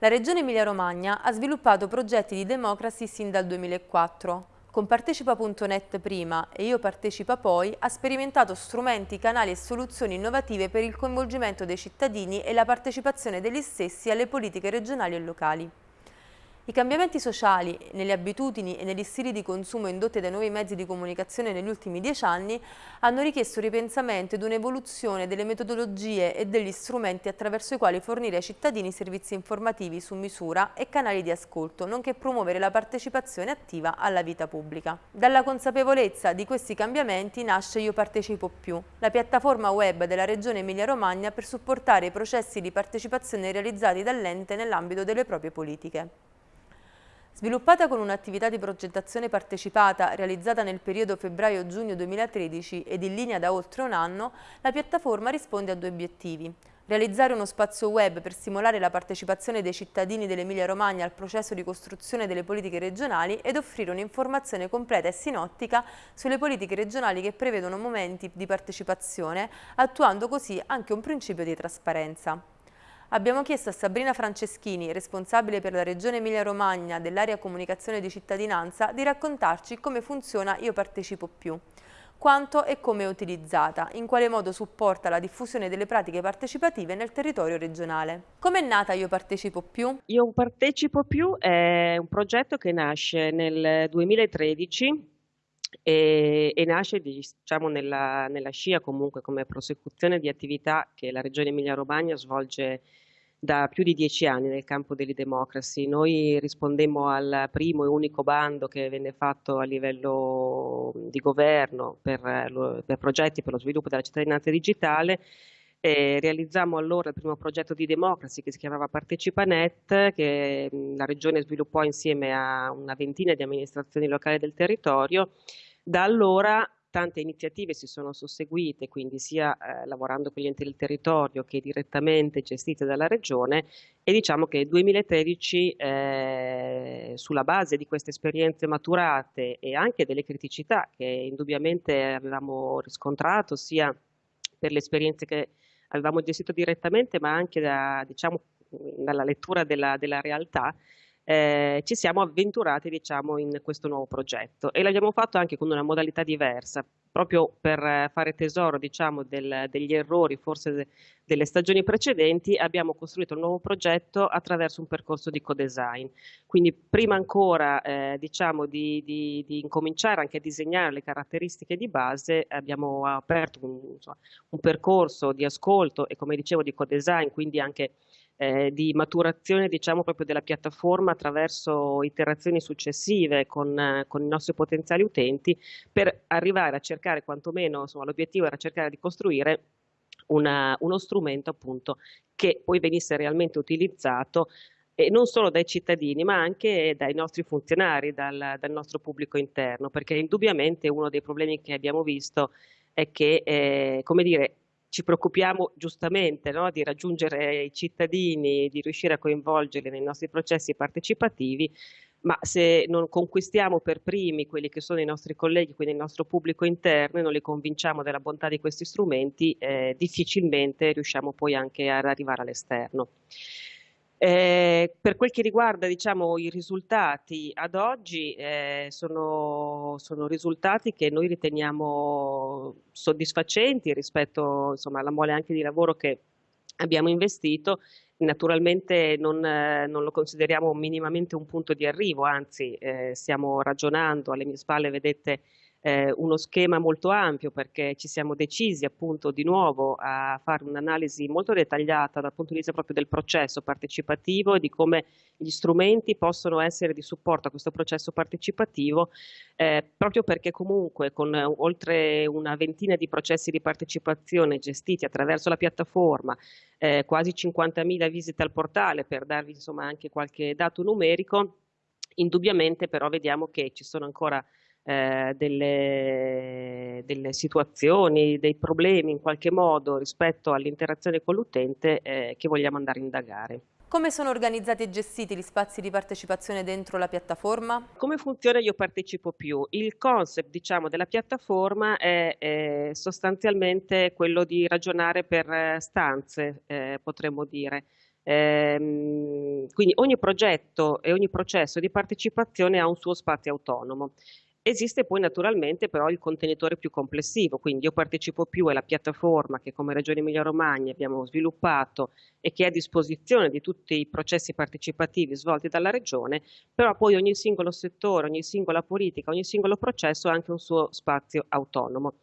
La Regione Emilia-Romagna ha sviluppato progetti di democracy sin dal 2004. Con Partecipa.net prima e Io Partecipa poi ha sperimentato strumenti, canali e soluzioni innovative per il coinvolgimento dei cittadini e la partecipazione degli stessi alle politiche regionali e locali. I cambiamenti sociali nelle abitudini e negli stili di consumo indotti dai nuovi mezzi di comunicazione negli ultimi dieci anni hanno richiesto ripensamento ed un'evoluzione delle metodologie e degli strumenti attraverso i quali fornire ai cittadini servizi informativi su misura e canali di ascolto, nonché promuovere la partecipazione attiva alla vita pubblica. Dalla consapevolezza di questi cambiamenti nasce Io Partecipo Più, la piattaforma web della Regione Emilia-Romagna per supportare i processi di partecipazione realizzati dall'ente nell'ambito delle proprie politiche. Sviluppata con un'attività di progettazione partecipata realizzata nel periodo febbraio-giugno 2013 ed in linea da oltre un anno, la piattaforma risponde a due obiettivi. Realizzare uno spazio web per stimolare la partecipazione dei cittadini dell'Emilia-Romagna al processo di costruzione delle politiche regionali ed offrire un'informazione completa e sinottica sulle politiche regionali che prevedono momenti di partecipazione, attuando così anche un principio di trasparenza. Abbiamo chiesto a Sabrina Franceschini, responsabile per la Regione Emilia-Romagna dell'area comunicazione di cittadinanza, di raccontarci come funziona Io Partecipo Più quanto e come è utilizzata, in quale modo supporta la diffusione delle pratiche partecipative nel territorio regionale. Come è nata Io Partecipo Più? Io Partecipo Più è un progetto che nasce nel 2013 e, e nasce diciamo, nella, nella, scia comunque come prosecuzione di attività che la Regione Emilia-Romagna svolge da più di dieci anni nel campo delle democracy. Noi rispondemmo al primo e unico bando che venne fatto a livello di governo per, per progetti per lo sviluppo della cittadinanza digitale e realizzammo allora il primo progetto di democracy che si chiamava Partecipanet, che la Regione sviluppò insieme a una ventina di amministrazioni locali del territorio. Da allora tante iniziative si sono susseguite, quindi sia eh, lavorando con gli enti del territorio che direttamente gestite dalla Regione e diciamo che nel 2013 eh, sulla base di queste esperienze maturate e anche delle criticità che indubbiamente avevamo riscontrato sia per le esperienze che avevamo gestito direttamente, ma anche da, diciamo, dalla lettura della, della realtà, eh, ci siamo avventurati diciamo, in questo nuovo progetto e l'abbiamo fatto anche con una modalità diversa, proprio per fare tesoro diciamo, del, degli errori forse de, delle stagioni precedenti, abbiamo costruito il nuovo progetto attraverso un percorso di co-design. Quindi prima ancora eh, diciamo, di, di, di, incominciare anche a disegnare le caratteristiche di base, abbiamo aperto un, insomma, un percorso di ascolto e come dicevo di co-design, quindi anche eh, di maturazione diciamo proprio della piattaforma attraverso iterazioni successive con, eh, con i nostri potenziali utenti per arrivare a cercare quantomeno, insomma l'obiettivo era cercare di costruire una, uno strumento appunto che poi venisse realmente utilizzato e non solo dai cittadini ma anche dai nostri funzionari, dal, dal nostro pubblico interno, perché indubbiamente uno dei problemi che abbiamo visto è che, eh, come dire, ci preoccupiamo giustamente no, di raggiungere i cittadini, di riuscire a coinvolgerli nei nostri processi partecipativi, ma se non conquistiamo per primi quelli che sono i nostri colleghi, quindi il nostro pubblico interno e non li convinciamo della bontà di questi strumenti, eh, difficilmente riusciamo poi anche ad arrivare all'esterno. Eh, per quel che riguarda diciamo, i risultati ad oggi eh, sono, sono, risultati che noi riteniamo soddisfacenti rispetto insomma, alla mole anche di lavoro che abbiamo investito. Naturalmente non, eh, non lo consideriamo minimamente un punto di arrivo, anzi eh, stiamo ragionando, alle mie spalle vedete eh, uno schema molto ampio perché ci siamo decisi appunto di nuovo a fare un'analisi molto dettagliata dal punto di vista proprio del processo partecipativo e di come gli strumenti possono essere di supporto a questo processo partecipativo eh, proprio perché comunque con eh, oltre una ventina di processi di partecipazione gestiti attraverso la piattaforma, eh, quasi 50.000 visite al portale per darvi insomma anche qualche dato numerico, indubbiamente però vediamo che ci sono ancora eh, delle, delle, situazioni, dei problemi in qualche modo rispetto all'interazione con l'utente eh, che vogliamo andare a indagare. Come sono organizzati e gestiti gli spazi di partecipazione dentro la piattaforma? Come funziona Io Partecipo Più? Il concept diciamo, della piattaforma è, è, sostanzialmente quello di ragionare per stanze, eh, potremmo dire. Ehm, quindi ogni progetto e ogni processo di partecipazione ha un suo spazio autonomo. Esiste poi naturalmente però il contenitore più complessivo, quindi io partecipo più alla piattaforma che come Regione Emilia-Romagna abbiamo sviluppato e che è a disposizione di tutti i processi partecipativi svolti dalla Regione, però poi ogni singolo settore, ogni singola politica, ogni singolo processo ha anche un suo spazio autonomo.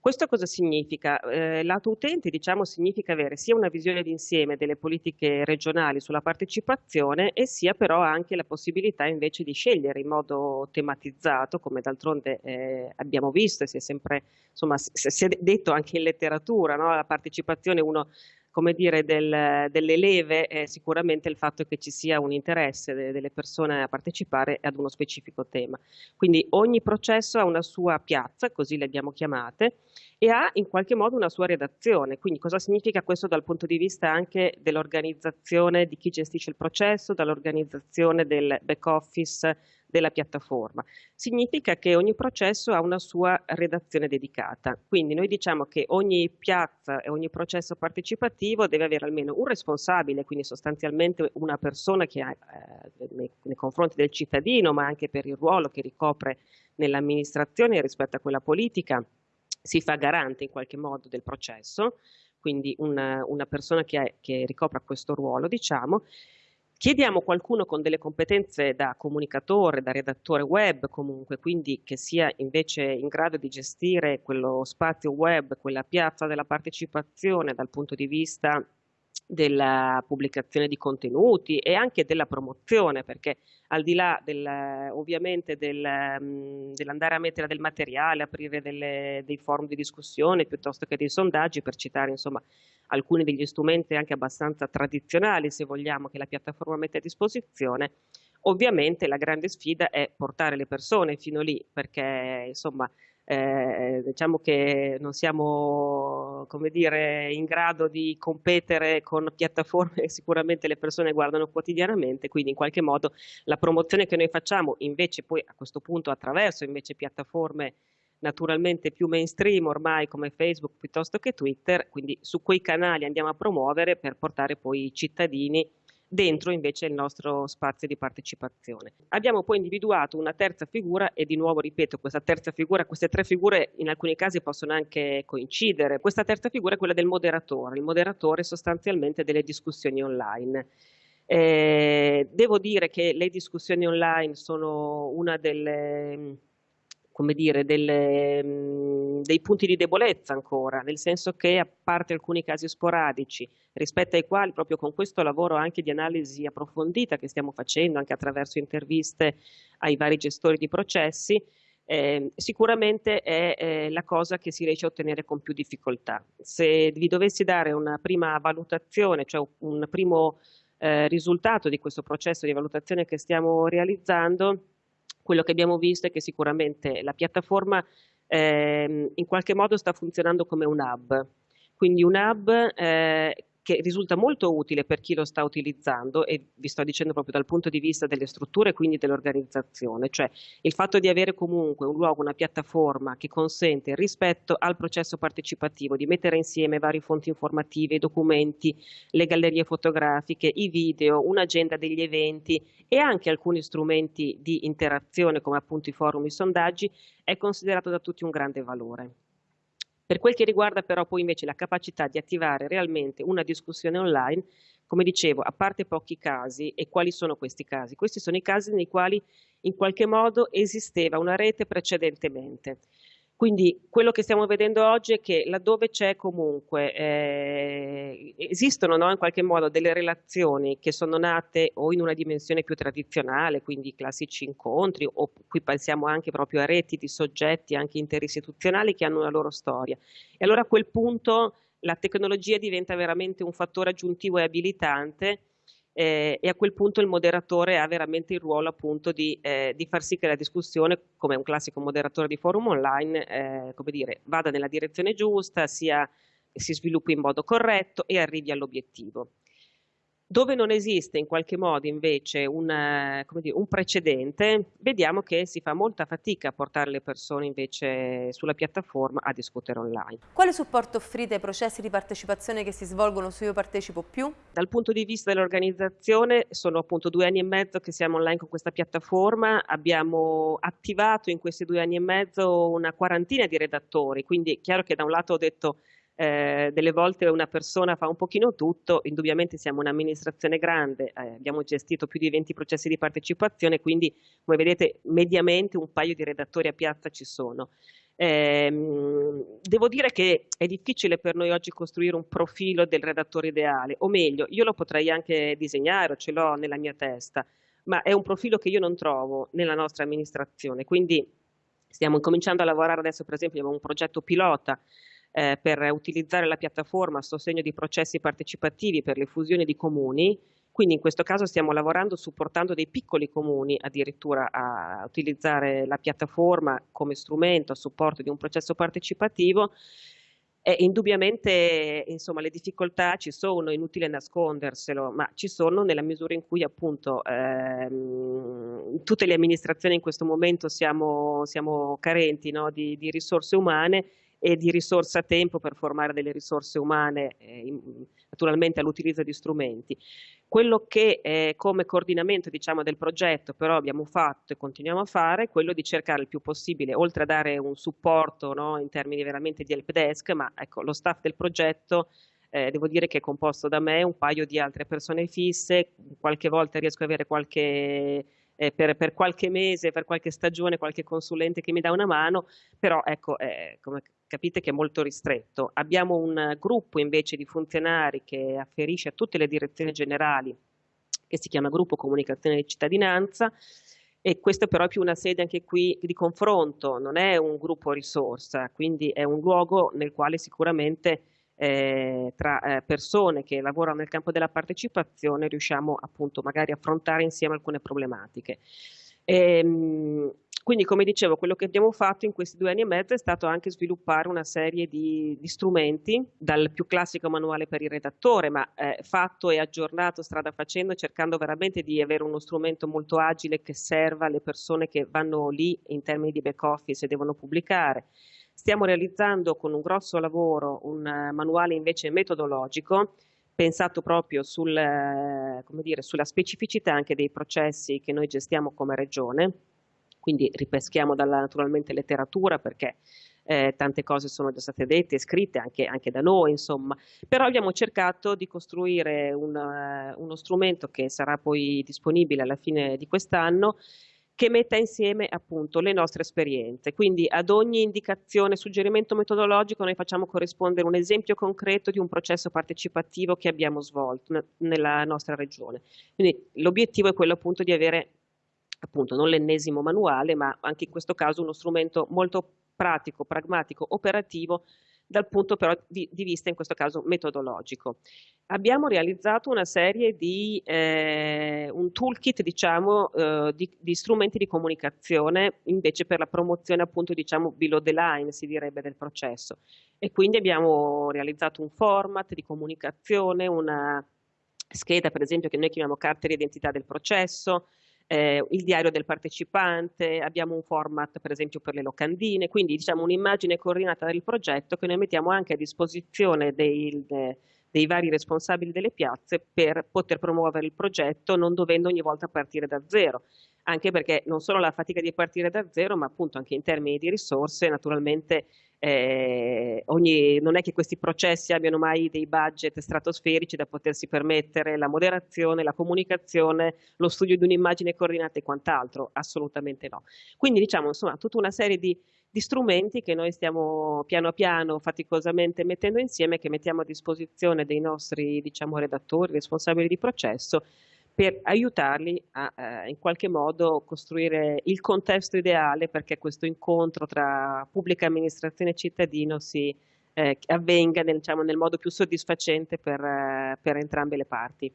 Questo cosa significa? Eh, lato utente diciamo, significa avere sia una visione d'insieme delle politiche regionali sulla partecipazione e sia però anche la possibilità invece di scegliere in modo tematizzato, come d'altronde eh, abbiamo visto e si è sempre, insomma, si è detto anche in letteratura, no? la partecipazione uno come dire, del, delle leve è sicuramente il fatto che ci sia un interesse de, delle persone a partecipare ad uno specifico tema. Quindi ogni processo ha una sua piazza, così le abbiamo chiamate, e ha in qualche modo una sua redazione. Quindi cosa significa questo dal punto di vista anche dell'organizzazione di chi gestisce il processo, dall'organizzazione del back office della piattaforma. Significa che ogni processo ha una sua redazione dedicata, quindi noi diciamo che ogni piazza e ogni processo partecipativo deve avere almeno un responsabile, quindi sostanzialmente una persona che ha eh, nei, nei confronti del cittadino, ma anche per il ruolo che ricopre nell'amministrazione rispetto a quella politica, si fa garante in qualche modo del processo, quindi una, una persona che, ha, che ricopra questo ruolo, diciamo, Chiediamo qualcuno con delle competenze da comunicatore, da redattore web comunque, quindi che sia invece in grado di gestire quello spazio web, quella piazza della partecipazione dal punto di vista della pubblicazione di contenuti e anche della promozione, perché al di là del, ovviamente del, mm, dell'andare a mettere del materiale, aprire delle, dei forum di discussione piuttosto che dei sondaggi, per citare insomma alcuni degli strumenti anche abbastanza tradizionali, se vogliamo, che la piattaforma mette a disposizione, ovviamente la grande sfida è portare le persone fino lì, perché insomma eh, diciamo che non siamo come dire, in grado di competere con piattaforme che sicuramente le persone guardano quotidianamente, quindi in qualche modo la promozione che noi facciamo invece poi a questo punto attraverso invece piattaforme naturalmente più mainstream ormai come Facebook piuttosto che Twitter, quindi su quei canali andiamo a promuovere per portare poi i cittadini dentro invece il nostro spazio di partecipazione. Abbiamo poi individuato una terza figura e di nuovo ripeto questa terza figura, queste tre figure in alcuni casi possono anche coincidere. Questa terza figura è quella del moderatore, il moderatore sostanzialmente delle discussioni online. Eh, devo dire che le discussioni online sono una delle come dire, delle, mh, dei punti di debolezza ancora, nel senso che a parte alcuni casi sporadici, rispetto ai quali proprio con questo lavoro anche di analisi approfondita che stiamo facendo, anche attraverso interviste ai vari gestori di processi, eh, sicuramente è eh, la cosa che si riesce a ottenere con più difficoltà. Se vi dovessi dare una prima valutazione, cioè un primo eh, risultato di questo processo di valutazione che stiamo realizzando, quello che abbiamo visto è che sicuramente la piattaforma eh, in qualche modo sta funzionando come un hub, quindi un hub eh, che risulta molto utile per chi lo sta utilizzando e vi sto dicendo proprio dal punto di vista delle strutture e quindi dell'organizzazione, cioè il fatto di avere comunque un luogo, una piattaforma che consente rispetto al processo partecipativo di mettere insieme varie fonti informative, i documenti, le gallerie fotografiche, i video, un'agenda degli eventi e anche alcuni strumenti di interazione come appunto i forum, i sondaggi, è considerato da tutti un grande valore. Per quel che riguarda però poi invece la capacità di attivare realmente una discussione online, come dicevo, a parte pochi casi, e quali sono questi casi? Questi sono i casi nei quali in qualche modo esisteva una rete precedentemente. Quindi quello che stiamo vedendo oggi è che laddove c'è comunque, eh, esistono no, in qualche modo delle relazioni che sono nate o in una dimensione più tradizionale, quindi classici incontri, o qui pensiamo anche proprio a reti di soggetti anche interistituzionali che hanno una loro storia. E allora a quel punto la tecnologia diventa veramente un fattore aggiuntivo e abilitante eh, e a quel punto il moderatore ha veramente il ruolo appunto di, eh, di, far sì che la discussione, come un classico moderatore di forum online, eh, come dire, vada nella direzione giusta, sia, si sviluppi in modo corretto e arrivi all'obiettivo. Dove non esiste in qualche modo invece una, dire, un precedente, vediamo che si fa molta fatica a portare le persone invece sulla piattaforma a discutere online. Quale supporto offrite ai processi di partecipazione che si svolgono su Io Partecipo Più? Dal punto di vista dell'organizzazione sono appunto due anni e mezzo che siamo online con questa piattaforma, abbiamo attivato in questi due anni e mezzo una quarantina di redattori, quindi è chiaro che da un lato ho detto eh, delle volte una persona fa un pochino tutto, indubbiamente siamo un'amministrazione grande, eh, abbiamo gestito più di 20 processi di partecipazione, quindi come vedete mediamente un paio di redattori a piazza ci sono. Eh, devo dire che è difficile per noi oggi costruire un profilo del redattore ideale, o meglio, io lo potrei anche disegnare, ce l'ho nella mia testa, ma è un profilo che io non trovo nella nostra amministrazione, quindi stiamo cominciando a lavorare adesso, per esempio, abbiamo un progetto pilota eh, per utilizzare la piattaforma a sostegno di processi partecipativi per le fusioni di comuni, quindi in questo caso stiamo lavorando supportando dei piccoli comuni addirittura a utilizzare la piattaforma come strumento a supporto di un processo partecipativo. E indubbiamente insomma, le difficoltà ci sono, è inutile nasconderselo, ma ci sono nella misura in cui appunto ehm, tutte le amministrazioni in questo momento siamo, siamo carenti no, di, di risorse umane e di risorse a tempo per formare delle risorse umane, eh, in, naturalmente all'utilizzo di strumenti. Quello che eh, come coordinamento diciamo, del progetto però abbiamo fatto e continuiamo a fare è quello di cercare il più possibile, oltre a dare un supporto no, in termini veramente di help desk, ma ecco, lo staff del progetto eh, devo dire che è composto da me, un paio di altre persone fisse, qualche volta riesco ad avere qualche eh, per, per, qualche mese, per qualche stagione, qualche consulente che mi dà una mano, però ecco, eh, come capite che è molto ristretto. Abbiamo un gruppo invece di funzionari che afferisce a tutte le direzioni generali, che si chiama Gruppo Comunicazione di Cittadinanza, e questo però è più una sede anche qui di confronto, non è un gruppo risorsa, quindi è un luogo nel quale sicuramente eh, tra eh, persone che lavorano nel campo della partecipazione riusciamo appunto magari a affrontare insieme alcune problematiche. Ehm, quindi come dicevo quello che abbiamo fatto in questi due anni e mezzo è stato anche sviluppare una serie di, di strumenti dal più classico manuale per il redattore ma eh, fatto e aggiornato strada facendo cercando veramente di avere uno strumento molto agile che serva alle persone che vanno lì in termini di back office e devono pubblicare. Stiamo realizzando con un grosso lavoro un uh, manuale invece metodologico pensato proprio sul, uh, dire, sulla specificità anche dei processi che noi gestiamo come regione, quindi ripeschiamo dalla naturalmente letteratura perché eh, tante cose sono già state dette e scritte anche, anche, da noi, insomma, però abbiamo cercato di costruire una, uno strumento che sarà poi disponibile alla fine di quest'anno che metta insieme appunto le nostre esperienze. Quindi ad ogni indicazione, suggerimento metodologico noi facciamo corrispondere un esempio concreto di un processo partecipativo che abbiamo svolto nella nostra regione. Quindi l'obiettivo è quello appunto di avere appunto non l'ennesimo manuale, ma anche in questo caso uno strumento molto pratico, pragmatico, operativo dal punto però di, di, vista in questo caso metodologico. Abbiamo realizzato una serie di, eh, un toolkit diciamo eh, di, di, strumenti di comunicazione invece per la promozione appunto diciamo below the line si direbbe del processo e quindi abbiamo realizzato un format di comunicazione, una scheda per esempio che noi chiamiamo carte di identità del processo, eh, il diario del partecipante, abbiamo un format per esempio per le locandine, quindi diciamo un'immagine coordinata del progetto che noi mettiamo anche a disposizione dei, dei vari responsabili delle piazze per poter promuovere il progetto non dovendo ogni volta partire da zero anche perché non solo la fatica di partire da zero, ma appunto anche in termini di risorse, naturalmente eh, ogni, non è che questi processi abbiano mai dei budget stratosferici da potersi permettere la moderazione, la comunicazione, lo studio di un'immagine coordinata e quant'altro, assolutamente no. Quindi diciamo insomma tutta una serie di, di strumenti che noi stiamo piano piano, faticosamente mettendo insieme, che mettiamo a disposizione dei nostri diciamo, redattori, responsabili di processo, per aiutarli a eh, in qualche modo costruire il contesto ideale perché questo incontro tra pubblica amministrazione e cittadino si eh, avvenga nel, diciamo, nel, modo più soddisfacente per, eh, per entrambe le parti.